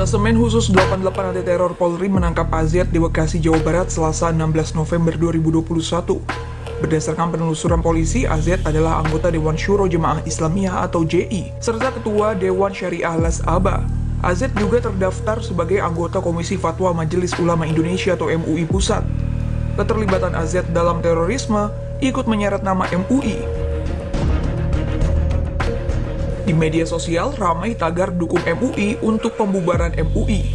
Detasemen khusus 88 anti teror Polri menangkap AZ di Bekasi, Jawa Barat Selasa 16 November 2021. Berdasarkan penelusuran polisi, AZ adalah anggota Dewan Syuro Jemaah Islamiyah atau JI, serta Ketua Dewan Syariah Las Aba. AZ juga terdaftar sebagai anggota Komisi Fatwa Majelis Ulama Indonesia atau MUI Pusat. Keterlibatan AZ dalam terorisme ikut menyeret nama MUI di media sosial ramai tagar dukung MUI untuk pembubaran MUI.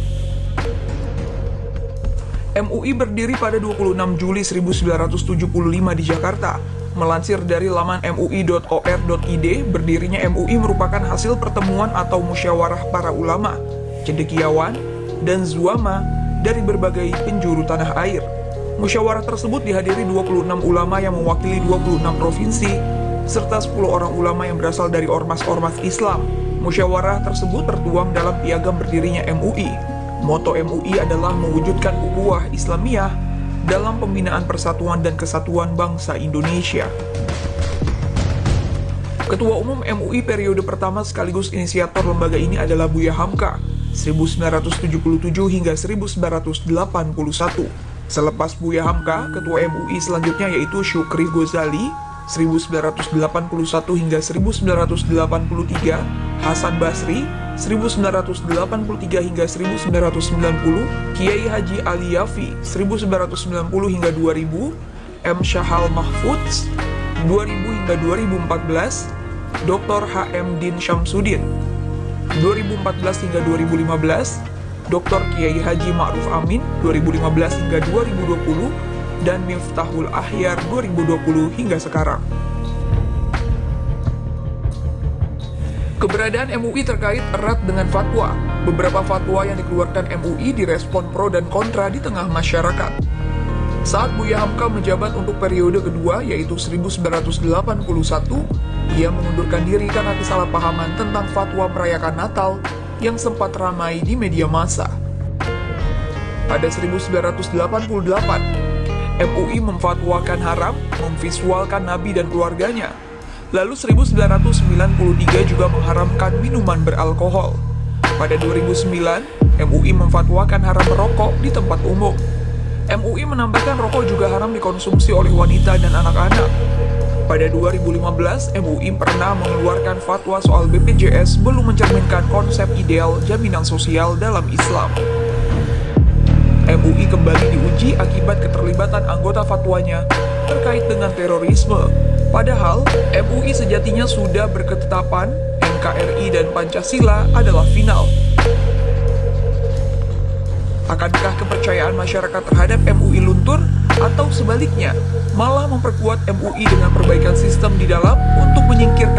MUI berdiri pada 26 Juli 1975 di Jakarta. Melansir dari laman mui.or.id, berdirinya MUI merupakan hasil pertemuan atau musyawarah para ulama, cendekiawan, dan zuama dari berbagai penjuru tanah air. Musyawarah tersebut dihadiri 26 ulama yang mewakili 26 provinsi serta 10 orang ulama yang berasal dari ormas-ormas Islam. Musyawarah tersebut tertuang dalam piagam berdirinya MUI. Moto MUI adalah mewujudkan ukhuwah Islamiyah dalam pembinaan persatuan dan kesatuan bangsa Indonesia. Ketua Umum MUI periode pertama sekaligus inisiator lembaga ini adalah Buya Hamka, 1977 hingga 1981. Selepas Buya Hamka, Ketua MUI selanjutnya yaitu Syukri Gozali 1981 hingga 1983, Hasan Basri 1983 hingga 1990, Kiai Haji Ali Yafi 1990 hingga 2000, M. Syahal Mahfudz 2000 hingga 2014, Dr. H.M. Din Syamsuddin 2014 hingga 2015, Dr. Kiai Haji Ma'ruf Amin 2015 hingga 2020, dan Miftahul Ahyar 2020 hingga sekarang. Keberadaan MUI terkait erat dengan fatwa. Beberapa fatwa yang dikeluarkan MUI direspon pro dan kontra di tengah masyarakat. Saat Buya Hamka menjabat untuk periode kedua, yaitu 1981, ia mengundurkan diri karena kesalahpahaman tentang fatwa merayakan Natal yang sempat ramai di media massa. Pada 1988, MUI memfatwakan haram memvisualkan Nabi dan keluarganya. Lalu 1993 juga mengharamkan minuman beralkohol. Pada 2009, MUI memfatwakan haram merokok di tempat umum. MUI menambahkan rokok juga haram dikonsumsi oleh wanita dan anak-anak. Pada 2015, MUI pernah mengeluarkan fatwa soal BPJS belum mencerminkan konsep ideal jaminan sosial dalam Islam. MUI kembali diuji akibat keterlibatan anggota fatwanya terkait dengan terorisme. Padahal, MUI sejatinya sudah berketetapan NKRI dan Pancasila adalah final. Akankah kepercayaan masyarakat terhadap MUI luntur atau sebaliknya malah memperkuat MUI dengan perbaikan sistem di dalam untuk menyingkirkan?